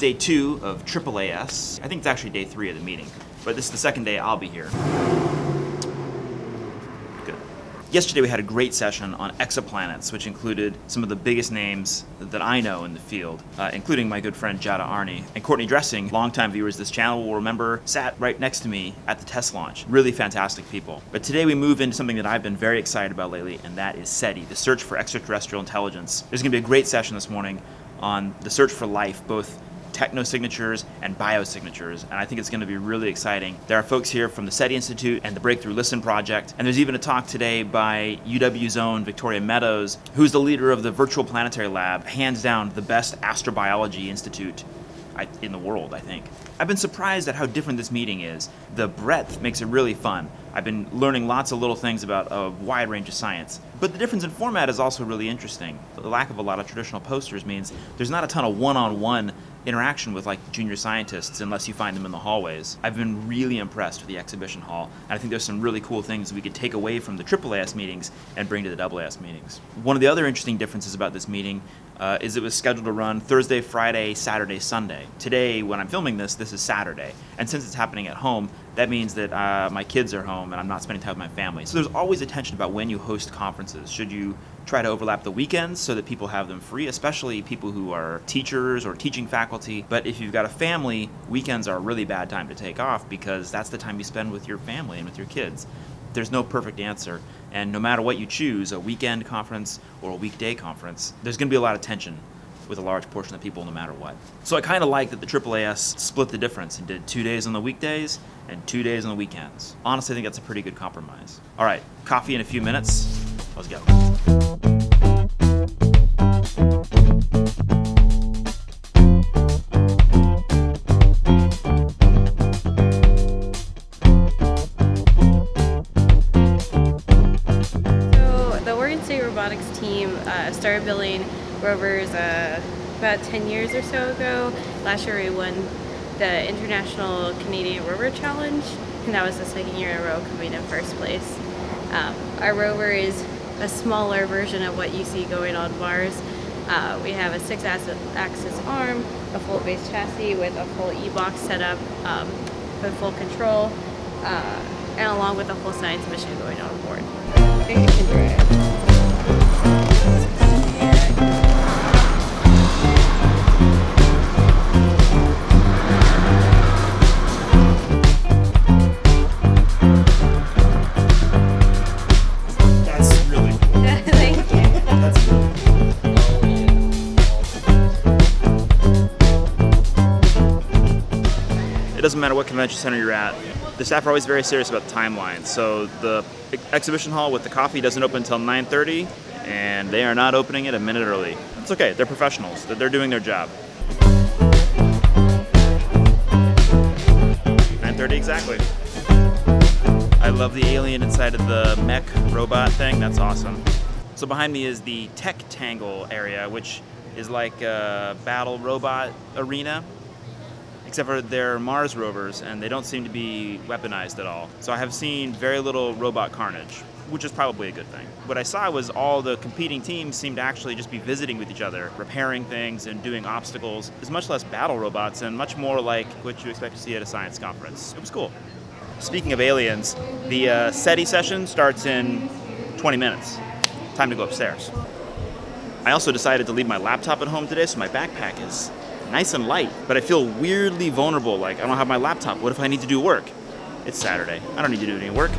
day two of AAAS. I think it's actually day three of the meeting, but this is the second day I'll be here. Good. Yesterday we had a great session on exoplanets, which included some of the biggest names that I know in the field, uh, including my good friend Giada Arney. And Courtney Dressing, longtime viewers of this channel will remember, sat right next to me at the TESS launch. Really fantastic people. But today we move into something that I've been very excited about lately, and that is SETI, the search for extraterrestrial intelligence. There's gonna be a great session this morning on the search for life, both technosignatures and biosignatures, and I think it's going to be really exciting. There are folks here from the SETI Institute and the Breakthrough Listen Project, and there's even a talk today by UW's own Victoria Meadows, who's the leader of the Virtual Planetary Lab, hands down the best astrobiology institute in the world, I think. I've been surprised at how different this meeting is. The breadth makes it really fun. I've been learning lots of little things about a wide range of science. But the difference in format is also really interesting. The lack of a lot of traditional posters means there's not a ton of one-on-one -on -one interaction with like junior scientists unless you find them in the hallways. I've been really impressed with the exhibition hall, and I think there's some really cool things we could take away from the AAAS meetings and bring to the AAS meetings. One of the other interesting differences about this meeting uh, is it was scheduled to run Thursday, Friday, Saturday, Sunday. Today, when I'm filming this, this is Saturday, and since it's happening at home, that means that uh, my kids are home and I'm not spending time with my family. So there's always a tension about when you host conferences. Should you try to overlap the weekends so that people have them free, especially people who are teachers or teaching faculty. But if you've got a family, weekends are a really bad time to take off because that's the time you spend with your family and with your kids. There's no perfect answer, and no matter what you choose, a weekend conference or a weekday conference, there's going to be a lot of tension with a large portion of people no matter what. So I kind of like that the AAAS split the difference and did two days on the weekdays and two days on the weekends. Honestly, I think that's a pretty good compromise. All right, coffee in a few minutes. Let's go. Robotics team uh, started building rovers uh, about 10 years or so ago. Last year we won the International Canadian Rover Challenge and that was the second year in a row coming in first place. Um, our rover is a smaller version of what you see going on Mars. Uh, we have a six-axis arm, a full base chassis with a full e-box setup um, with full control, uh, and along with a full science mission going on board. it doesn't matter what convention center you're at, the staff are always very serious about the timeline. So the exhibition hall with the coffee doesn't open until 9.30, and they are not opening it a minute early. It's okay, they're professionals, they're doing their job. 9.30 exactly. I love the alien inside of the mech robot thing, that's awesome. So behind me is the Tech Tangle area, which is like a battle robot arena except for they're Mars rovers and they don't seem to be weaponized at all. So I have seen very little robot carnage, which is probably a good thing. What I saw was all the competing teams seemed to actually just be visiting with each other, repairing things and doing obstacles. It's much less battle robots and much more like what you expect to see at a science conference. It was cool. Speaking of aliens, the uh, SETI session starts in 20 minutes. Time to go upstairs. I also decided to leave my laptop at home today, so my backpack is nice and light, but I feel weirdly vulnerable, like I don't have my laptop. What if I need to do work? It's Saturday. I don't need to do any work.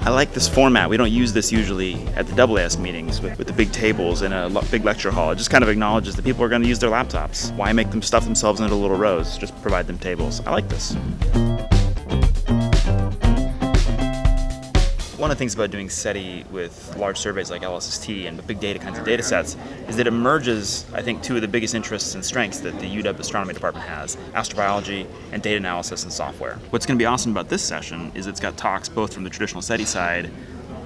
I like this format. We don't use this usually at the AAS meetings with, with the big tables in a big lecture hall. It just kind of acknowledges that people are going to use their laptops. Why make them stuff themselves into little rows? Just provide them tables. I like this. One of the things about doing SETI with large surveys like LSST and big data kinds of data sets is that it merges, I think, two of the biggest interests and strengths that the UW Astronomy Department has, astrobiology and data analysis and software. What's going to be awesome about this session is it's got talks both from the traditional SETI side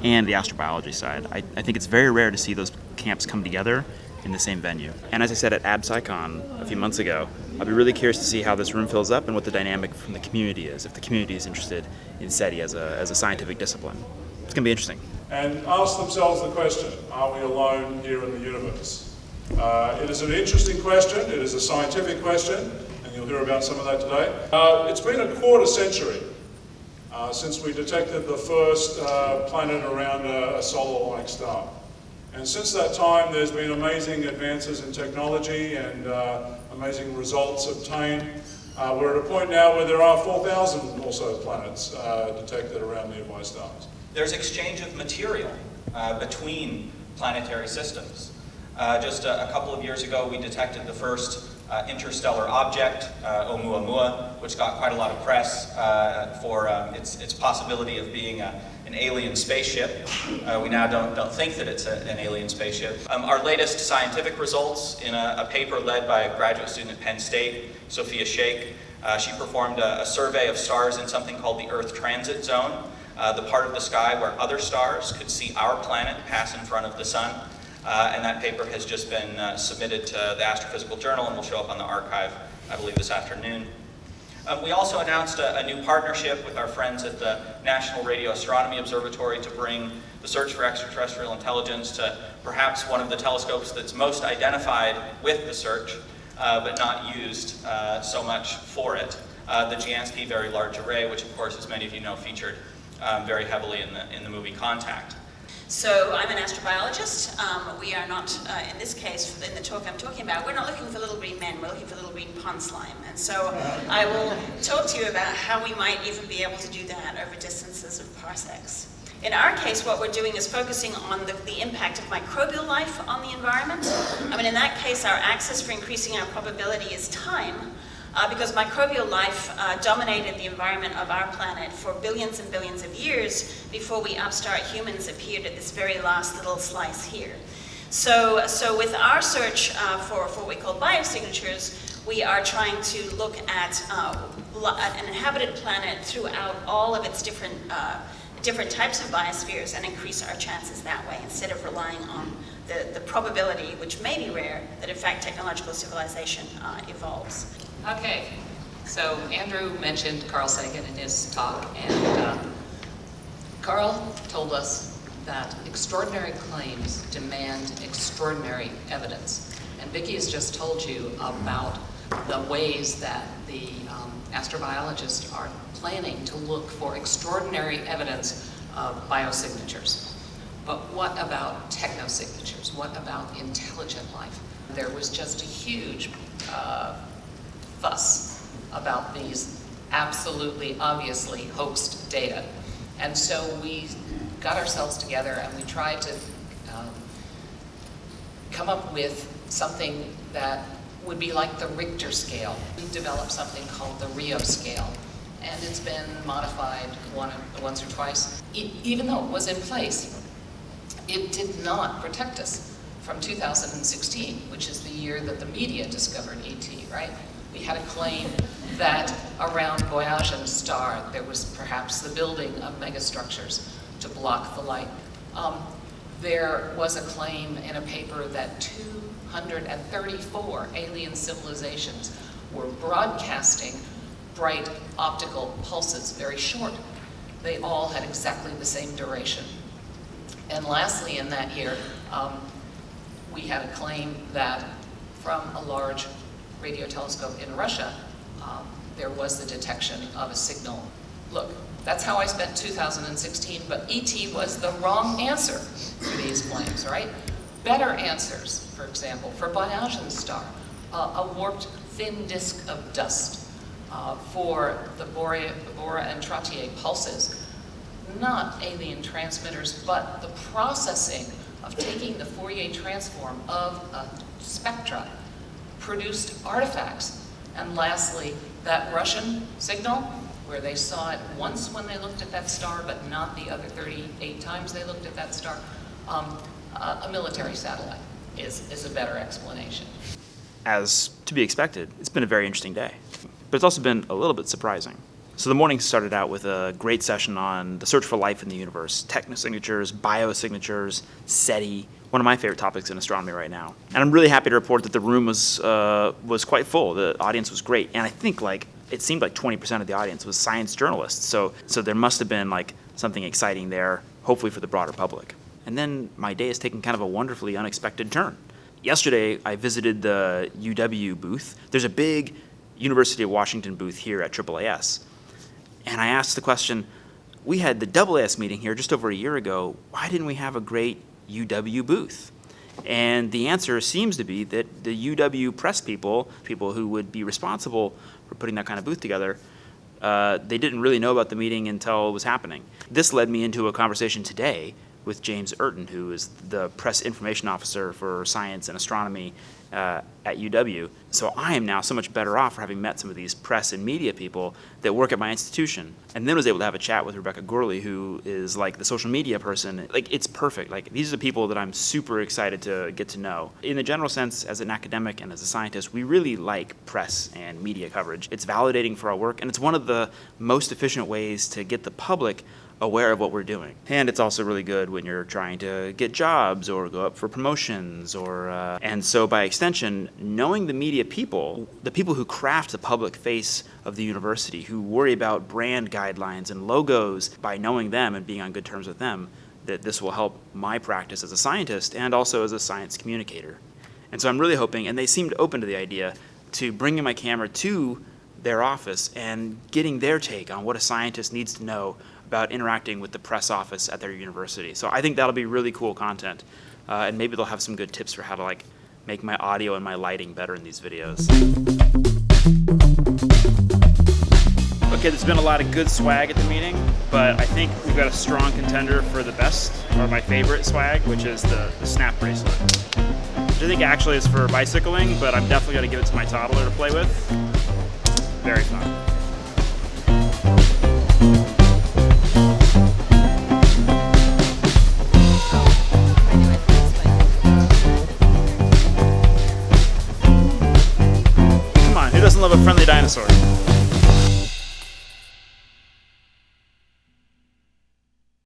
and the astrobiology side. I, I think it's very rare to see those camps come together in the same venue. And as I said at AbSciCon a few months ago, I'll be really curious to see how this room fills up and what the dynamic from the community is, if the community is interested in SETI as a, as a scientific discipline. It's going to be interesting. and ask themselves the question, are we alone here in the universe? Uh, it is an interesting question, it is a scientific question, and you'll hear about some of that today. Uh, it's been a quarter century uh, since we detected the first uh, planet around a, a solar-like star. And since that time, there's been amazing advances in technology and uh, amazing results obtained. Uh, we're at a point now where there are 4,000 or so planets detected around nearby stars. There's exchange of material uh, between planetary systems. Uh, just a, a, couple of years ago, we detected the first uh, interstellar object, uh, Oumuamua, which got quite a lot of press uh, for um, its, its possibility of being a, an alien spaceship. Uh, we now don't, don't think that it's a, an alien spaceship. Um, our latest scientific results in a, paper led by a graduate student at Penn State, Sophia Sheikh, uh, she performed a, survey of stars in something called the Earth Transit Zone, uh, the part of the sky where other stars could see our planet pass in front of the sun. Uh, and that paper has just been uh, submitted to the Astrophysical Journal and will show up on the arXiv, I believe, this afternoon. Um, we also announced a, a, new partnership with our friends at the National Radio Astronomy Observatory to bring the search for extraterrestrial intelligence to perhaps one of the telescopes that's most identified with the search, uh, but not used uh, so much for it. The Jansky Very Large Array, which of course, as many of you know, featured um, very heavily in the, in the movie Contact. So I'm an astrobiologist. Um, we are not, uh, in this case, in the talk I'm talking about, we're not looking for little green men, we're looking for little green pond slime. And so I will talk to you about how we might even be able to do that over distances of parsecs. In our case, what we're doing is focusing on the, the, impact of microbial life on the environment. I mean, in that case, our axis for increasing our probability is time uh, because microbial life uh, dominated the environment of our planet for billions and billions of years before we upstart humans appeared at this very last little slice here. So, so with our search uh, for, for what we call biosignatures, we are trying to look at uh, an inhabited planet throughout all of its different uh, different types of biospheres and increase our chances that way instead of relying on the, the probability, which may be rare, that in fact technological civilization uh, evolves. Okay, so Andrew mentioned Carl Sagan in his talk, and uh, Carl told us that extraordinary claims demand extraordinary evidence. And Vicki has just told you about the ways that the um, astrobiologists are planning to look for extraordinary evidence of biosignatures. But what about technosignatures? What about intelligent life? There was just a huge uh, fuss about these absolutely, obviously hoaxed data. And so we got ourselves together and we tried to um, come up with something that would be like the Richter scale. We developed something called the Rio scale, and it's been modified one, once or twice. It, even though it was in place, it did not protect us from 2016, which is the year that the media discovered ET, right? We had a claim that around Boyajian star there was perhaps the building of megastructures to block the light. Um, there was a claim in a paper that 234 alien civilizations were broadcasting bright optical pulses, very short. They all had exactly the same duration. And lastly, in that year, um, we had a claim that from a large radio telescope in Russia, um, there was the detection of a signal. Look, that's how I spent 2016, but ET was the wrong answer for these claims, right? Better answers, for example, for Boyajian star, uh, a warped thin disk of dust uh, for the Borra, Borra and Trottier pulses, not alien transmitters, but the processing of taking the Fourier transform of a spectra produced artifacts. And lastly, that Russian signal, where they saw it once when they looked at that star, but not the other 38 times they looked at that star, um, a military satellite is, is a better explanation. As to be expected, it's been a very interesting day. But it's also been a little bit surprising. So the morning started out with a great session on the search for life in the universe, technosignatures, biosignatures, SETI, one of my favorite topics in astronomy right now. And I'm really happy to report that the room was, uh, was quite full. The audience was great. And I think like, it seemed like 20% of the audience was science journalists. So, so there must have been like something exciting there hopefully for the broader public. And then my day has taken kind of a wonderfully unexpected turn. Yesterday, I visited the UW booth. There's a big University of Washington booth here at AAAS. And I asked the question, we had the AAS meeting here just over a year ago. Why didn't we have a great UW booth? And the answer seems to be that the UW press people, people who would be responsible for putting that kind of booth together, uh, they didn't really know about the meeting until it was happening. This led me into a conversation today with James Urton, who is the press information officer for science and astronomy uh, at UW. So I am now so much better off for having met some of these press and media people that work at my institution. And then was able to have a chat with Rebecca Gourley, who is like the social media person. Like it's perfect. Like these are the people that I'm super excited to get to know. In the general sense, as an academic and as a scientist, we really like press and media coverage. It's validating for our work, and it's one of the most efficient ways to get the public aware of what we're doing. And it's also really good when you're trying to get jobs or go up for promotions or, uh, and so by extension, knowing the media people, the people who craft the public face of the university, who worry about brand guidelines and logos, by knowing them and being on good terms with them, that this will help my practice as a scientist and also as a science communicator. And so I'm really hoping, and they seemed open to the idea, to bringing my camera to their office and getting their take on what a scientist needs to know about interacting with the press office at their university. So I think that'll be really cool content. Uh, and maybe they'll have some good tips for how to like make my audio and my lighting better in these videos. Okay, there's been a lot of good swag at the meeting, but I think we've got a strong contender for the best, or my favorite swag, which is the, the snap bracelet. Which I think actually is for bicycling, but I'm definitely gonna give it to my toddler to play with. Very fun. Come on, who doesn't love a friendly dinosaur?